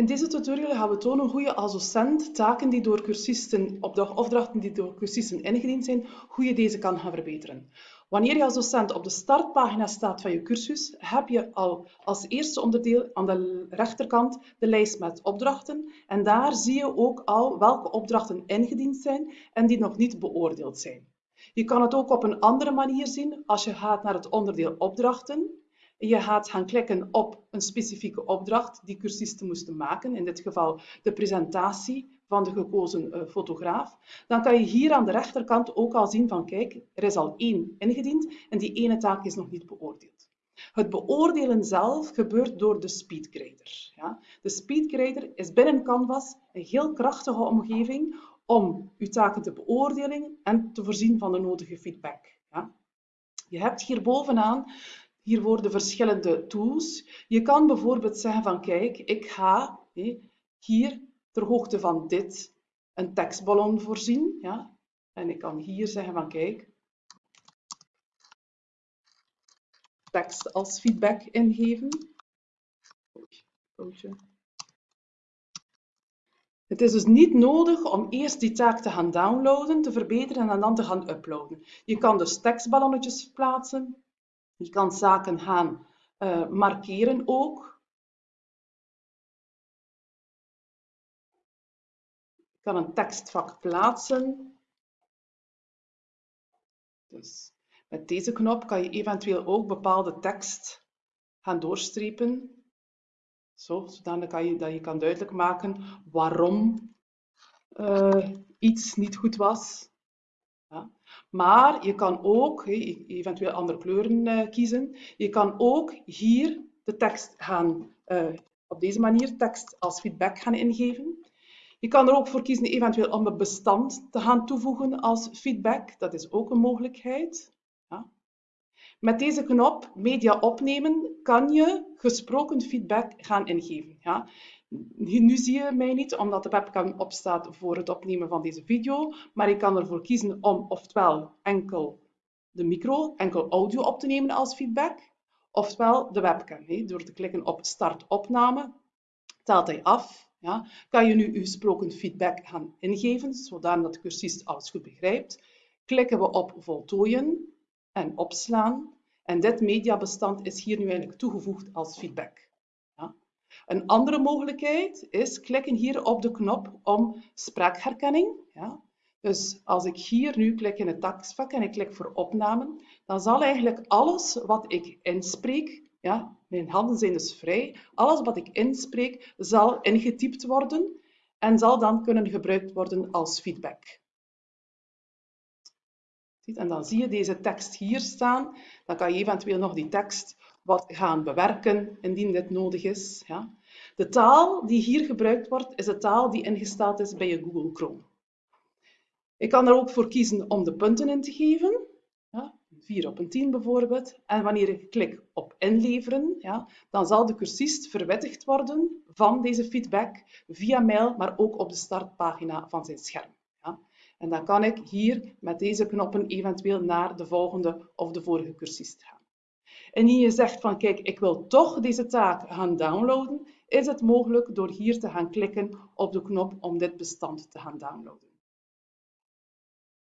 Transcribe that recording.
In deze tutorial gaan we tonen hoe je als docent taken die door cursisten, opdrachten die door cursisten ingediend zijn, hoe je deze kan gaan verbeteren. Wanneer je als docent op de startpagina staat van je cursus, heb je al als eerste onderdeel aan de rechterkant de lijst met opdrachten. En daar zie je ook al welke opdrachten ingediend zijn en die nog niet beoordeeld zijn. Je kan het ook op een andere manier zien als je gaat naar het onderdeel opdrachten je gaat gaan klikken op een specifieke opdracht die cursisten moesten maken, in dit geval de presentatie van de gekozen uh, fotograaf, dan kan je hier aan de rechterkant ook al zien van kijk, er is al één ingediend en die ene taak is nog niet beoordeeld. Het beoordelen zelf gebeurt door de speedgrader. Ja. De speedgrader is binnen Canvas een heel krachtige omgeving om uw taken te beoordelen en te voorzien van de nodige feedback. Ja. Je hebt hier bovenaan hier worden verschillende tools. Je kan bijvoorbeeld zeggen van kijk, ik ga hier ter hoogte van dit een tekstballon voorzien. Ja? En ik kan hier zeggen van kijk, tekst als feedback ingeven. Het is dus niet nodig om eerst die taak te gaan downloaden, te verbeteren en dan te gaan uploaden. Je kan dus tekstballonnetjes plaatsen, je kan zaken gaan uh, markeren ook. Je kan een tekstvak plaatsen. Dus met deze knop kan je eventueel ook bepaalde tekst gaan doorstrepen. Zo, zodat kan je, dat je kan duidelijk maken waarom uh, iets niet goed was. Maar je kan ook eventueel andere kleuren uh, kiezen. Je kan ook hier de tekst gaan, uh, op deze manier tekst als feedback gaan ingeven. Je kan er ook voor kiezen eventueel om een bestand te gaan toevoegen als feedback. Dat is ook een mogelijkheid. Ja. Met deze knop media opnemen kan je gesproken feedback gaan ingeven. Ja. Nu zie je mij niet, omdat de webcam opstaat voor het opnemen van deze video, maar ik kan ervoor kiezen om oftewel enkel de micro, enkel audio op te nemen als feedback, oftewel de webcam. Door te klikken op start opname, telt hij af. Ja. Kan je nu uw gesproken feedback gaan ingeven, zodat de cursist alles goed begrijpt. Klikken we op voltooien en opslaan. En dit mediabestand is hier nu eigenlijk toegevoegd als feedback. Een andere mogelijkheid is klikken hier op de knop om spraakherkenning. Ja. Dus als ik hier nu klik in het taksvak en ik klik voor opname, dan zal eigenlijk alles wat ik inspreek, ja, mijn handen zijn dus vrij, alles wat ik inspreek zal ingetypt worden en zal dan kunnen gebruikt worden als feedback. En dan zie je deze tekst hier staan. Dan kan je eventueel nog die tekst wat gaan bewerken indien dit nodig is. Ja. De taal die hier gebruikt wordt, is de taal die ingesteld is bij je Google Chrome. Ik kan er ook voor kiezen om de punten in te geven. Ja, 4 op een 10 bijvoorbeeld. En wanneer ik klik op inleveren, ja, dan zal de cursist verwittigd worden van deze feedback via mail, maar ook op de startpagina van zijn scherm. Ja. En dan kan ik hier met deze knoppen eventueel naar de volgende of de vorige cursist gaan. En je zegt van kijk, ik wil toch deze taak gaan downloaden, is het mogelijk door hier te gaan klikken op de knop om dit bestand te gaan downloaden.